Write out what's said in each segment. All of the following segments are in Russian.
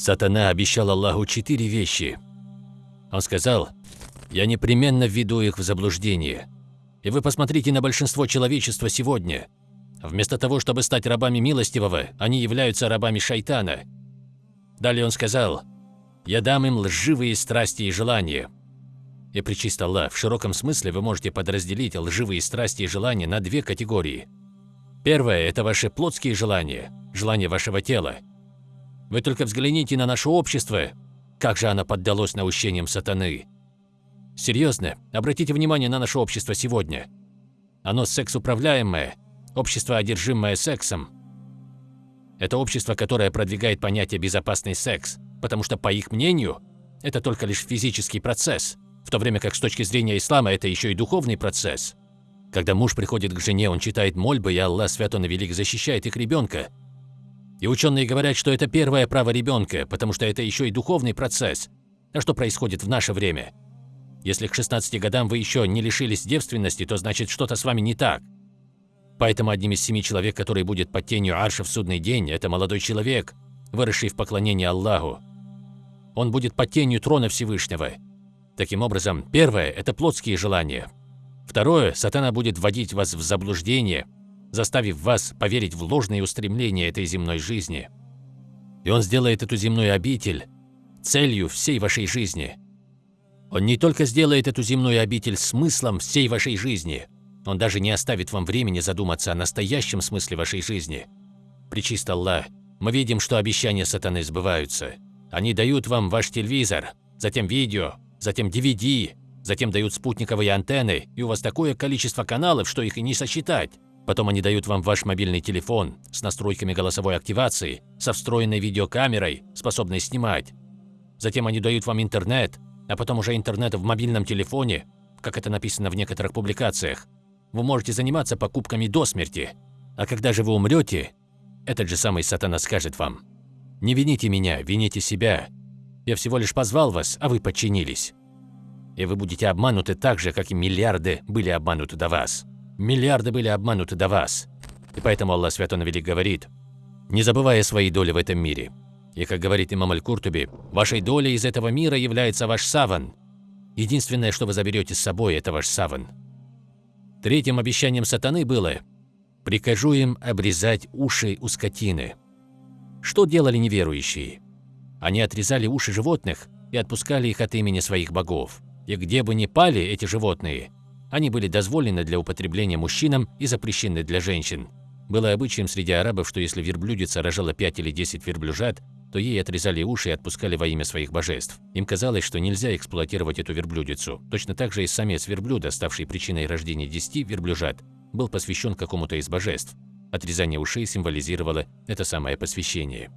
Сатана обещал Аллаху четыре вещи. Он сказал, «Я непременно введу их в заблуждение. И вы посмотрите на большинство человечества сегодня. Вместо того, чтобы стать рабами милостивого, они являются рабами шайтана». Далее он сказал, «Я дам им лживые страсти и желания». И причист Аллах, в широком смысле вы можете подразделить лживые страсти и желания на две категории. Первое – это ваши плотские желания, желания вашего тела. Вы только взгляните на наше общество, как же оно поддалось наущениям сатаны. Серьезно, обратите внимание на наше общество сегодня. Оно секс-управляемое, общество, одержимое сексом. Это общество, которое продвигает понятие «безопасный секс», потому что, по их мнению, это только лишь физический процесс, в то время как с точки зрения ислама это еще и духовный процесс. Когда муж приходит к жене, он читает мольбы, и Аллах Свят Он и Велик защищает их ребенка. И ученые говорят, что это первое право ребенка, потому что это еще и духовный процесс. А что происходит в наше время? Если к 16 годам вы еще не лишились девственности, то значит что-то с вами не так. Поэтому одним из семи человек, который будет под тенью Арша в судный день, это молодой человек, выросший в поклонении Аллаху. Он будет под тенью трона Всевышнего. Таким образом, первое – это плотские желания, Второе, сатана будет вводить вас в заблуждение, заставив вас поверить в ложные устремления этой земной жизни. И он сделает эту земную обитель целью всей вашей жизни. Он не только сделает эту земную обитель смыслом всей вашей жизни, он даже не оставит вам времени задуматься о настоящем смысле вашей жизни. Причист Аллах, мы видим, что обещания сатаны сбываются. Они дают вам ваш телевизор, затем видео, затем DVD, Затем дают спутниковые антенны, и у вас такое количество каналов, что их и не сосчитать. Потом они дают вам ваш мобильный телефон с настройками голосовой активации, со встроенной видеокамерой, способной снимать. Затем они дают вам интернет, а потом уже интернет в мобильном телефоне, как это написано в некоторых публикациях. Вы можете заниматься покупками до смерти. А когда же вы умрете, этот же самый сатана скажет вам, «Не вините меня, вините себя. Я всего лишь позвал вас, а вы подчинились» и вы будете обмануты так же, как и миллиарды были обмануты до вас. Миллиарды были обмануты до вас. И поэтому Аллах Свят Он Велик говорит, не забывая своей доли в этом мире. И как говорит имам Аль-Куртуби, вашей долей из этого мира является ваш саван. Единственное, что вы заберете с собой, это ваш саван. Третьим обещанием сатаны было «Прикажу им обрезать уши у скотины». Что делали неверующие? Они отрезали уши животных и отпускали их от имени своих богов и где бы ни пали эти животные, они были дозволены для употребления мужчинам и запрещены для женщин. Было обычаем среди арабов, что если верблюдица рожала 5 или 10 верблюжат, то ей отрезали уши и отпускали во имя своих божеств. Им казалось, что нельзя эксплуатировать эту верблюдицу. Точно так же и самец верблюда, ставший причиной рождения 10 верблюжат, был посвящен какому-то из божеств. Отрезание ушей символизировало это самое посвящение.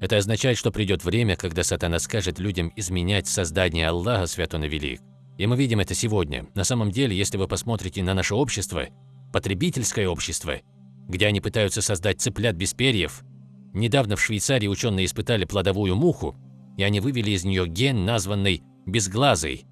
Это означает, что придет время, когда сатана скажет людям изменять создание Аллаха, свят он и велик. И мы видим это сегодня. На самом деле, если вы посмотрите на наше общество, потребительское общество, где они пытаются создать цыплят без перьев, недавно в Швейцарии ученые испытали плодовую муху, и они вывели из нее ген, названный «безглазый».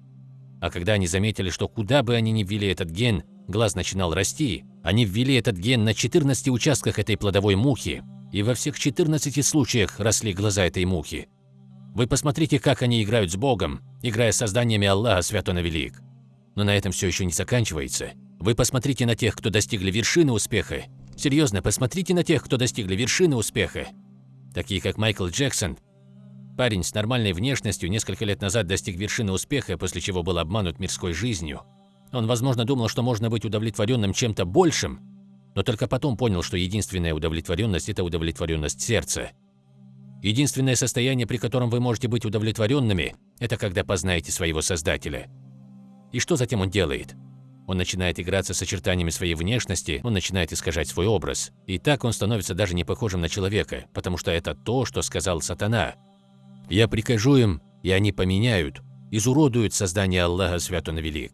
А когда они заметили, что куда бы они ни ввели этот ген, глаз начинал расти, они ввели этот ген на 14 участках этой плодовой мухи, и во всех 14 случаях росли глаза этой мухи. Вы посмотрите, как они играют с Богом, играя с созданиями Аллаха, свят он велик. Но на этом все еще не заканчивается. Вы посмотрите на тех, кто достигли вершины успеха. Серьезно, посмотрите на тех, кто достигли вершины успеха. Такие как Майкл Джексон. Парень с нормальной внешностью несколько лет назад достиг вершины успеха, после чего был обманут мирской жизнью. Он, возможно, думал, что можно быть удовлетворенным чем-то большим, но только потом понял, что единственная удовлетворенность – это удовлетворенность сердца. Единственное состояние, при котором вы можете быть удовлетворенными, это когда познаете своего Создателя. И что затем он делает? Он начинает играться с очертаниями своей внешности, он начинает искажать свой образ. И так он становится даже не похожим на человека, потому что это то, что сказал сатана. «Я прикажу им, и они поменяют, изуродуют создание Аллаха Свят Он Велик».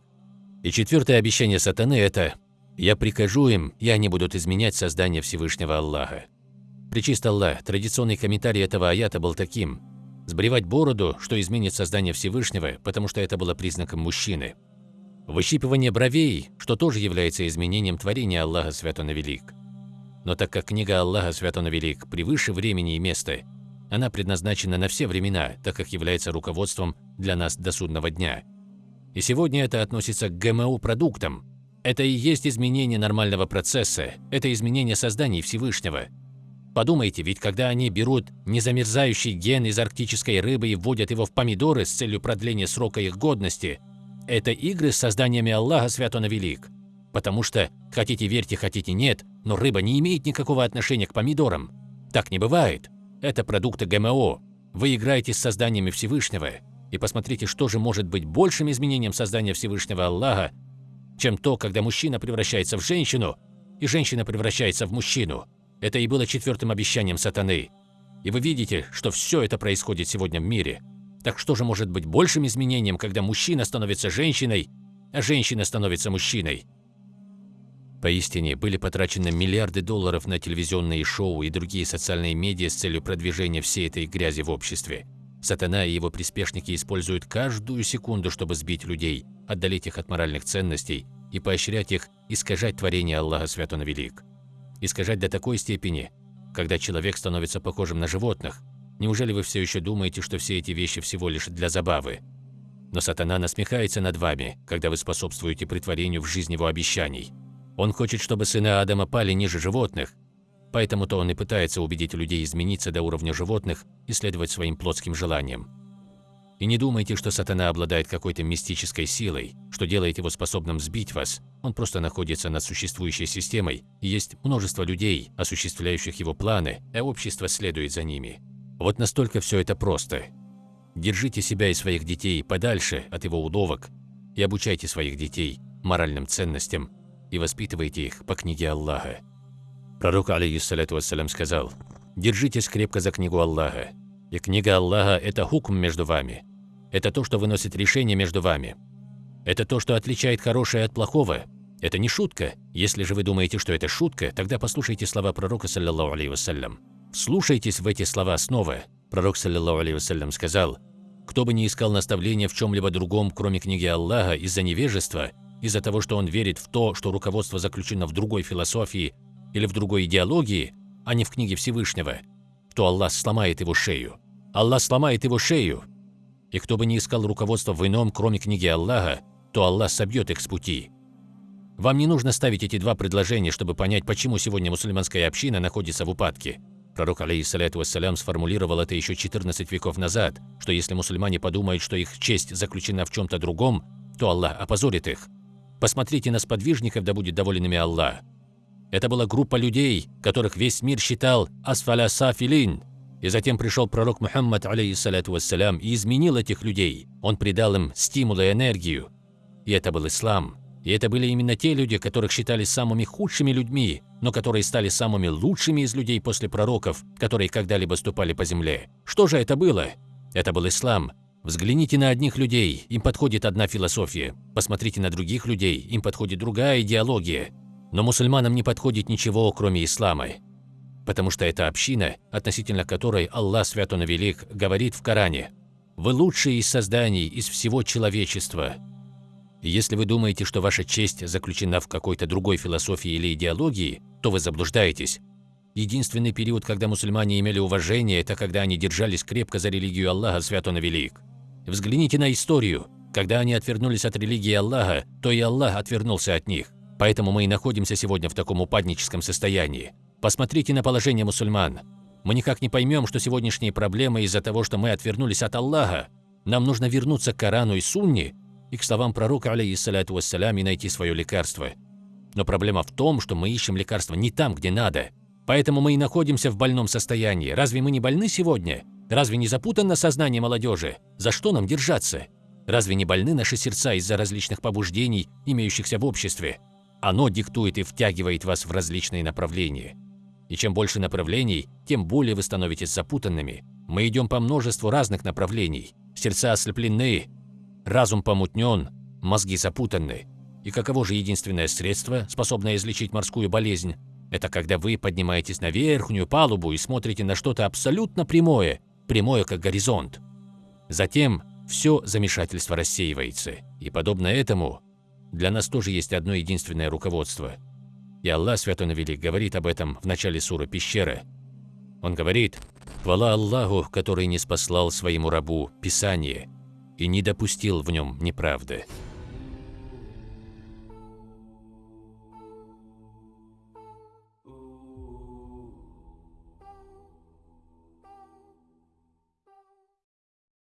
И четвертое обещание сатаны – это «Я прикажу им, и они будут изменять создание Всевышнего Аллаха». Причист Аллах, традиционный комментарий этого аята был таким. Сбривать бороду, что изменит создание Всевышнего, потому что это было признаком мужчины. Выщипывание бровей, что тоже является изменением творения Аллаха Свят Он Велик. Но так как книга Аллаха Свят Он Велик превыше времени и места, Она предназначена на все времена, так как является руководством для нас до судного дня. И сегодня это относится к ГМО-продуктам. Это и есть изменение нормального процесса, это изменение созданий Всевышнего. Подумайте, ведь когда они берут незамерзающий ген из арктической рыбы и вводят его в помидоры с целью продления срока их годности, это игры с созданиями Аллаха Свят Велик. Потому что, хотите верьте, хотите нет, но рыба не имеет никакого отношения к помидорам. Так не бывает. Это продукты ГМО. Вы играете с созданиями Всевышнего. И посмотрите, что же может быть большим изменением создания Всевышнего Аллаха, чем то, когда мужчина превращается в женщину, и женщина превращается в мужчину. Это и было четвертым обещанием сатаны. И вы видите, что все это происходит сегодня в мире. Так что же может быть большим изменением, когда мужчина становится женщиной, а женщина становится мужчиной? Поистине, были потрачены миллиарды долларов на телевизионные шоу и другие социальные медиа с целью продвижения всей этой грязи в обществе. Сатана и его приспешники используют каждую секунду, чтобы сбить людей, отдалить их от моральных ценностей и поощрять их искажать творение Аллаха Свят Он Велик. Искажать до такой степени, когда человек становится похожим на животных. Неужели вы все еще думаете, что все эти вещи всего лишь для забавы? Но сатана насмехается над вами, когда вы способствуете притворению в жизнь его обещаний. Он хочет, чтобы сыны Адама пали ниже животных, поэтому-то он и пытается убедить людей измениться до уровня животных и следовать своим плотским желаниям. И не думайте, что сатана обладает какой-то мистической силой, что делает его способным сбить вас. Он просто находится над существующей системой, и есть множество людей, осуществляющих его планы, а общество следует за ними. Вот настолько все это просто. Держите себя и своих детей подальше от его уловок и обучайте своих детей моральным ценностям и воспитывайте их по книге Аллаха. Пророк, алейхиссалату вассалям, сказал, «Держитесь крепко за книгу Аллаха, и книга Аллаха – это хукм между вами. Это то, что выносит решение между вами. Это то, что отличает хорошее от плохого. Это не шутка. Если же вы думаете, что это шутка, тогда послушайте слова пророка, саллиллаху алейхи вассалям. Вслушайтесь в эти слова снова. Пророк, саллиллаху алейхи вассалям, сказал, «Кто бы ни искал наставления в чем-либо другом, кроме книги Аллаха, из-за невежества, из-за того, что он верит в то, что руководство заключено в другой философии или в другой идеологии, а не в книге Всевышнего, то Аллах сломает его шею. Аллах сломает его шею. И кто бы ни искал руководства в ином, кроме книги Аллаха, то Аллах собьет их с пути. Вам не нужно ставить эти два предложения, чтобы понять, почему сегодня мусульманская община находится в упадке. Пророк, алейхиссалату вассалям, сформулировал это еще 14 веков назад, что если мусульмане подумают, что их честь заключена в чем-то другом, то Аллах опозорит их. Посмотрите на сподвижников, да будет доволен ими Аллах. Это была группа людей, которых весь мир считал асфаля сафилин. И затем пришел пророк Мухаммад, алейхиссалату вассалям, и изменил этих людей. Он придал им стимул и энергию. И это был ислам. И это были именно те люди, которых считали самыми худшими людьми, но которые стали самыми лучшими из людей после пророков, которые когда-либо ступали по земле. Что же это было? Это был ислам, Взгляните на одних людей, им подходит одна философия. Посмотрите на других людей, им подходит другая идеология. Но мусульманам не подходит ничего, кроме ислама. Потому что это община, относительно которой Аллах Свят Он Велик говорит в Коране «Вы лучшие из созданий, из всего человечества». если вы думаете, что ваша честь заключена в какой-то другой философии или идеологии, то вы заблуждаетесь. Единственный период, когда мусульмане имели уважение, это когда они держались крепко за религию Аллаха, свят он велик. Взгляните на историю. Когда они отвернулись от религии Аллаха, то и Аллах отвернулся от них. Поэтому мы и находимся сегодня в таком упадническом состоянии. Посмотрите на положение мусульман. Мы никак не поймем, что сегодняшние проблемы из-за того, что мы отвернулись от Аллаха. Нам нужно вернуться к Корану и Сунне и к словам пророка, алейхиссалату вассалям, и найти свое лекарство. Но проблема в том, что мы ищем лекарство не там, где надо. Поэтому мы и находимся в больном состоянии. Разве мы не больны сегодня? Разве не запутано сознание молодежи? За что нам держаться? Разве не больны наши сердца из-за различных побуждений, имеющихся в обществе? Оно диктует и втягивает вас в различные направления. И чем больше направлений, тем более вы становитесь запутанными. Мы идем по множеству разных направлений. Сердца ослеплены, разум помутнен, мозги запутаны. И каково же единственное средство, способное излечить морскую болезнь? Это когда вы поднимаетесь на верхнюю палубу и смотрите на что-то абсолютно прямое, прямое как горизонт. Затем все замешательство рассеивается, и подобно этому для нас тоже есть одно единственное руководство. И Аллах Святой Велик говорит об этом в начале суры «Пещера». Он говорит Хвала Аллаху, который не спаслал своему рабу Писание и не допустил в нем неправды.